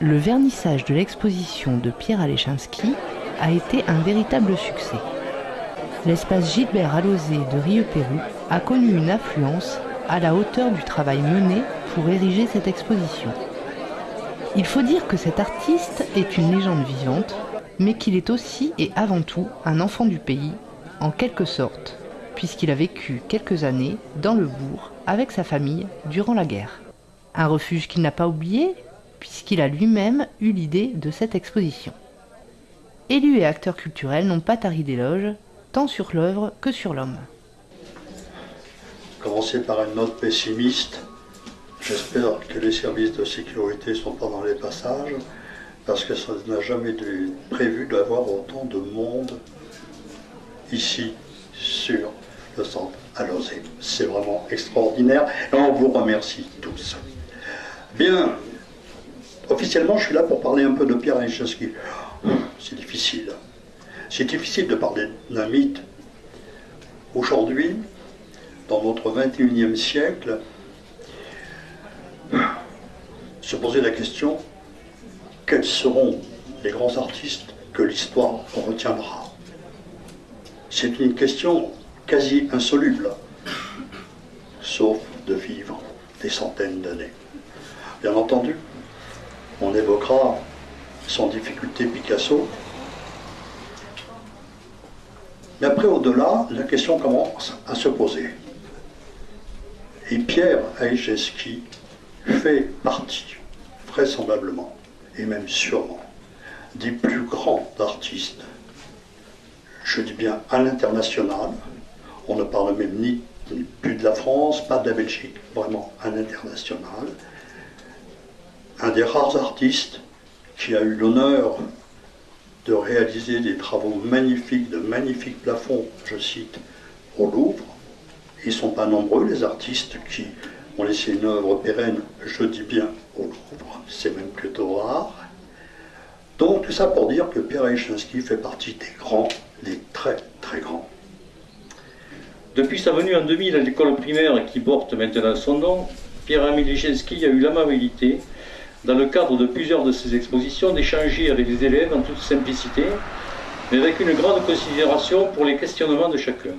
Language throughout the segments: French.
Le vernissage de l'exposition de Pierre Alechinski a été un véritable succès. L'espace Gilbert Alosé de Rieux-Pérou a connu une affluence à la hauteur du travail mené pour ériger cette exposition. Il faut dire que cet artiste est une légende vivante, mais qu'il est aussi et avant tout un enfant du pays, en quelque sorte, puisqu'il a vécu quelques années dans le bourg avec sa famille durant la guerre. Un refuge qu'il n'a pas oublié, puisqu'il a lui-même eu l'idée de cette exposition. Élus et acteurs culturels n'ont pas tari d'éloges, tant sur l'œuvre que sur l'homme. Commencer par une note pessimiste, j'espère que les services de sécurité sont pas dans les passages, parce que ça n'a jamais été prévu d'avoir autant de monde ici sur le centre à C'est vraiment extraordinaire et on vous remercie tous. Bien, Officiellement, je suis là pour parler un peu de Pierre Aniszewski. C'est difficile. C'est difficile de parler d'un mythe. Aujourd'hui, dans notre 21e siècle, se poser la question quels seront les grands artistes que l'histoire retiendra? C'est une question quasi insoluble, sauf de vivre des centaines d'années. Bien entendu, on évoquera sans difficulté Picasso. Mais après, au-delà, la question commence à se poser. Et Pierre Aïcheski fait partie, vraisemblablement, et même sûrement, des plus grands artistes, je dis bien à l'international, on ne parle même ni, ni plus de la France, pas de la Belgique, vraiment à l'international, un des rares artistes qui a eu l'honneur de réaliser des travaux magnifiques, de magnifiques plafonds, je cite, au Louvre. Ils ne sont pas nombreux, les artistes qui ont laissé une œuvre pérenne, je dis bien au Louvre, c'est même plutôt rare. Donc tout ça pour dire que Pierre Aïchinsky fait partie des grands, des très très grands. Depuis sa venue en 2000 à l'école primaire qui porte maintenant son nom, Pierre Amélichenski a eu l'amabilité dans le cadre de plusieurs de ses expositions, d'échanger avec les élèves en toute simplicité, mais avec une grande considération pour les questionnements de chacun.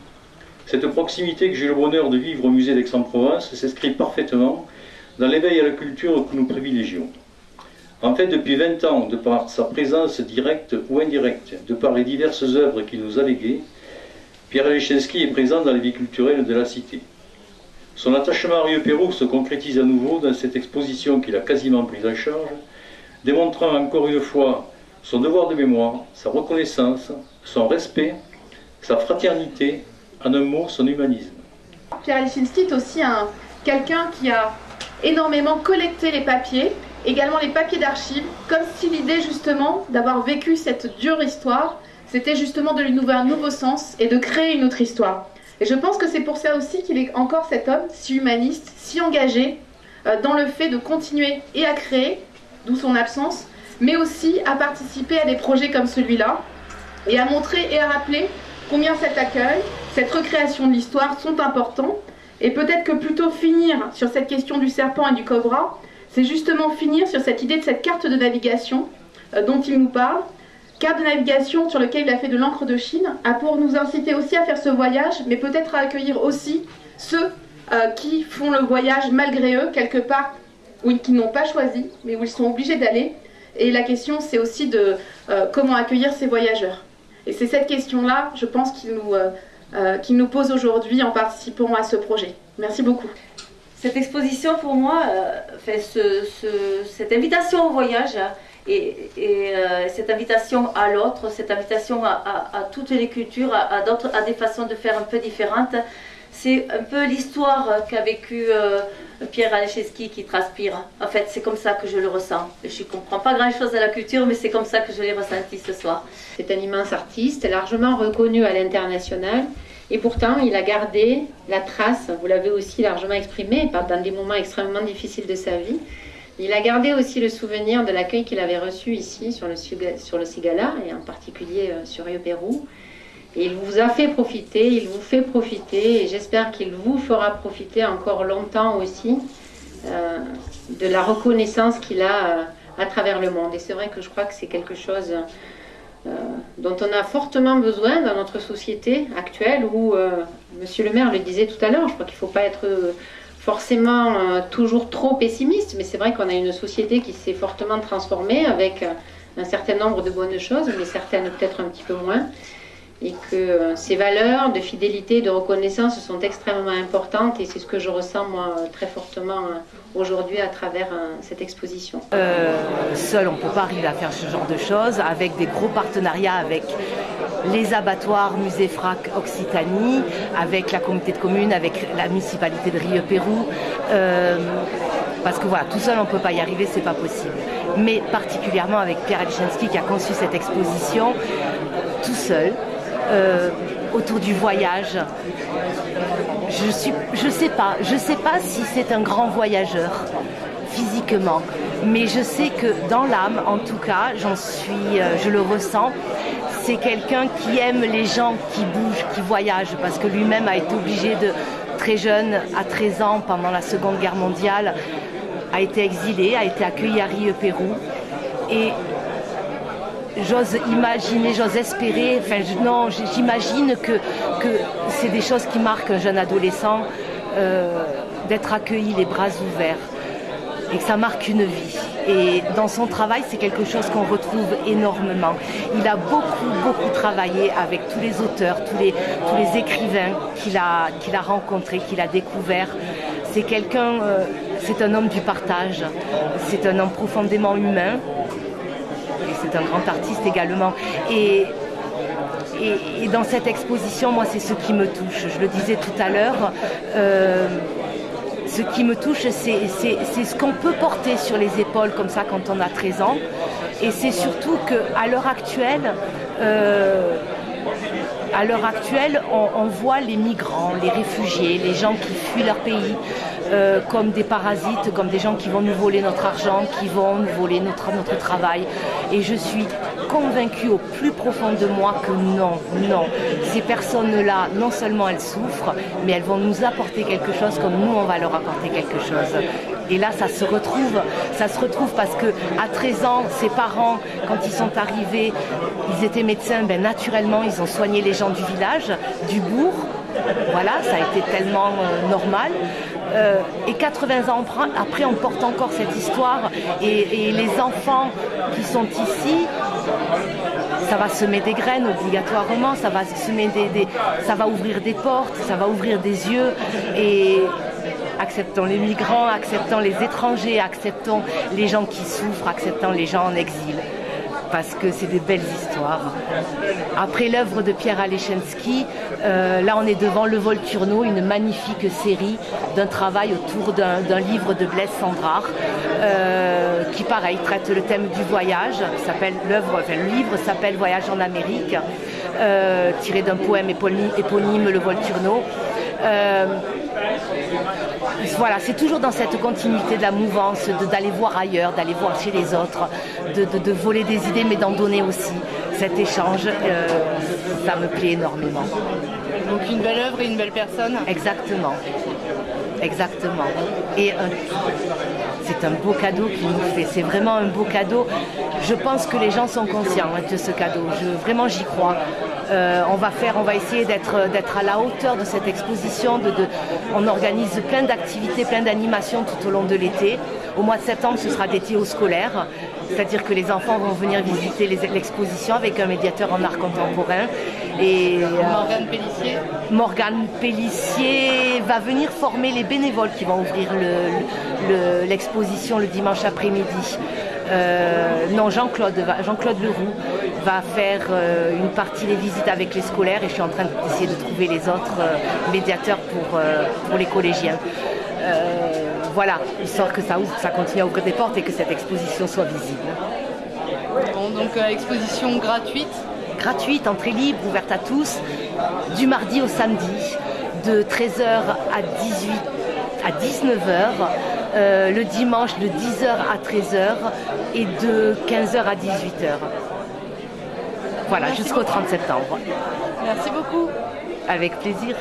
Cette proximité que j'ai le bonheur de vivre au musée d'Aix-en-Provence s'inscrit parfaitement dans l'éveil à la culture que nous privilégions. En fait, depuis 20 ans, de par sa présence directe ou indirecte, de par les diverses œuvres qu'il nous a léguées, Pierre Leschinski est présent dans la vie culturelle de la cité. Son attachement à Rieux-Pérou se concrétise à nouveau dans cette exposition qu'il a quasiment prise en charge, démontrant encore une fois son devoir de mémoire, sa reconnaissance, son respect, sa fraternité, en un mot, son humanisme. Pierre Lichinski est aussi un, quelqu'un qui a énormément collecté les papiers, également les papiers d'archives, comme si l'idée justement d'avoir vécu cette dure histoire, c'était justement de lui ouvrir un nouveau sens et de créer une autre histoire. Et je pense que c'est pour ça aussi qu'il est encore cet homme si humaniste, si engagé euh, dans le fait de continuer et à créer, d'où son absence, mais aussi à participer à des projets comme celui-là, et à montrer et à rappeler combien cet accueil, cette recréation de l'histoire sont importants, et peut-être que plutôt finir sur cette question du serpent et du cobra, c'est justement finir sur cette idée de cette carte de navigation euh, dont il nous parle, Carte de navigation sur lequel il a fait de l'encre de Chine a pour nous inciter aussi à faire ce voyage, mais peut-être à accueillir aussi ceux euh, qui font le voyage malgré eux, quelque part où ils n'ont pas choisi, mais où ils sont obligés d'aller. Et la question, c'est aussi de euh, comment accueillir ces voyageurs. Et c'est cette question-là, je pense, qu'il nous, euh, nous pose aujourd'hui en participant à ce projet. Merci beaucoup. Cette exposition, pour moi, fait ce, cette invitation au voyage et, euh, cette invitation à l'autre, cette invitation à, toutes les cultures, à, à des façons de faire un peu différentes, c'est un peu l'histoire qu'a vécu euh, Pierre Alecheski qui transpire. En fait, c'est comme ça que je le ressens. Je ne comprends pas grand-chose à la culture, mais c'est comme ça que je l'ai ressenti ce soir. C'est un immense artiste, largement reconnu à l'international. Et pourtant, il a gardé la trace, vous l'avez aussi largement exprimé, dans des moments extrêmement difficiles de sa vie, il a gardé aussi le souvenir de l'accueil qu'il avait reçu ici sur le, sur le et en particulier euh, sur Rio Pérou. Et il vous a fait profiter, il vous fait profiter et j'espère qu'il vous fera profiter encore longtemps aussi euh, de la reconnaissance qu'il a euh, à travers le monde. Et c'est vrai que je crois que c'est quelque chose dont on a fortement besoin dans notre société actuelle où, Monsieur le maire le disait tout à l'heure, je crois qu'il ne faut pas être forcément toujours trop pessimiste, mais c'est vrai qu'on a une société qui s'est fortement transformée avec un certain nombre de bonnes choses, mais certaines peut-être un petit peu moins et que euh, ces valeurs de fidélité de reconnaissance sont extrêmement importantes et c'est ce que je ressens moi très fortement euh, aujourd'hui à travers euh, cette exposition. seul, on ne peut pas arriver à faire ce genre de choses avec des gros partenariats avec les abattoirs Musée Frac Occitanie, avec la communauté de communes, avec la municipalité de Rieux-Pérou. parce que voilà, tout seul on ne peut pas y arriver, c'est pas possible. Mais particulièrement avec Pierre qui a conçu cette exposition tout seul, euh, autour du voyage. Je suis, sais pas, je sais pas si c'est un grand voyageur physiquement, mais je sais que dans l'âme, en tout cas, euh, je le ressens. C'est quelqu'un qui aime les gens qui bougent, qui voyagent, parce que lui-même a été obligé de très jeune, à 13 ans, pendant la Seconde Guerre mondiale, a été exilé, a été accueilli à Rio Pérou. Et j'ose imaginer, j'ose espérer, enfin non, j'imagine que, c'est des choses qui marquent un jeune adolescent, euh, d'être accueilli les bras ouverts, et que ça marque une vie. Et dans son travail, c'est quelque chose qu'on retrouve énormément. Il a beaucoup, beaucoup travaillé avec tous les auteurs, tous les, tous les écrivains qu'il a, qu'il a rencontrés, qu'il a découverts. C'est quelqu'un, euh, c'est un homme du partage, c'est un homme profondément humain, c'est un grand artiste également. Et, et, dans cette exposition, moi, c'est ce qui me touche. Je le disais tout à l'heure. Euh, ce qui me touche, c'est ce qu'on peut porter sur les épaules comme ça quand on a 13 ans. Et c'est surtout qu'à l'heure actuelle, euh, à l'heure actuelle, on, voit les migrants, les réfugiés, les gens qui fuient leur pays euh, comme des parasites, comme des gens qui vont nous voler notre argent, qui vont nous voler notre, notre travail. Et je suis convaincue au plus profond de moi que non, non. Ces personnes-là, non seulement elles souffrent, mais elles vont nous apporter quelque chose comme nous, on va leur apporter quelque chose. Et là, ça se retrouve, ça se retrouve parce que à 13 ans, ses parents, quand ils sont arrivés, ils étaient médecins, ben, naturellement, ils ont soigné les gens du village, du bourg. Voilà, ça a été tellement euh, normal. Euh, et 80 ans après, on porte encore cette histoire. Et, les enfants qui sont ici, ça va semer des graines obligatoirement, ça va ça va ouvrir des portes, ça va ouvrir des yeux. Et acceptons les migrants, acceptons les étrangers, acceptons les gens qui souffrent, acceptons les gens en exil parce que c'est des belles histoires. Après l'œuvre de Pierre Alechenski, euh, là on est devant Le Volturno, une magnifique série d'un travail autour d'un livre de Blaise Sandrard, euh, qui pareil traite le thème du voyage. L'œuvre, le livre s'appelle Voyage en Amérique, euh, tiré d'un poème éponyme, Le Volturno voilà, c'est toujours dans cette continuité de la mouvance, d'aller voir ailleurs, d'aller voir chez les autres, de, voler des idées, mais d'en donner aussi. Cet échange, euh, ça me plaît énormément. Donc une belle œuvre et une belle personne Exactement. Exactement. Et c'est un beau cadeau qu'il nous fait. C'est vraiment un beau cadeau. Je pense que les gens sont conscients de ce cadeau. vraiment, j'y crois. Euh, on va faire, on va essayer d'être à la hauteur de cette exposition. on organise plein d'activités, plein d'animations tout au long de l'été. Au mois de septembre, ce sera dédié aux scolaires, c'est-à-dire que les enfants vont venir visiter l'exposition avec un médiateur en art contemporain. Et euh, Morgane Pellissier. Morgane Pellissier va venir former les bénévoles qui vont ouvrir l'exposition le, dimanche après-midi. Euh, non, Jean-Claude Jean Leroux va faire euh, une partie des visites avec les scolaires et je suis en train d'essayer de trouver les autres euh, médiateurs pour, pour les collégiens. voilà, histoire que ça, ça continue à ouvrir des portes et que cette exposition soit visible. donc exposition gratuite Gratuite, entrée libre, ouverte à tous, du mardi au samedi, de 13h à 18 à 19h, le dimanche de 10h à 13h et de 15h à 18h. Voilà, jusqu'au 30 septembre. Merci beaucoup. Avec plaisir.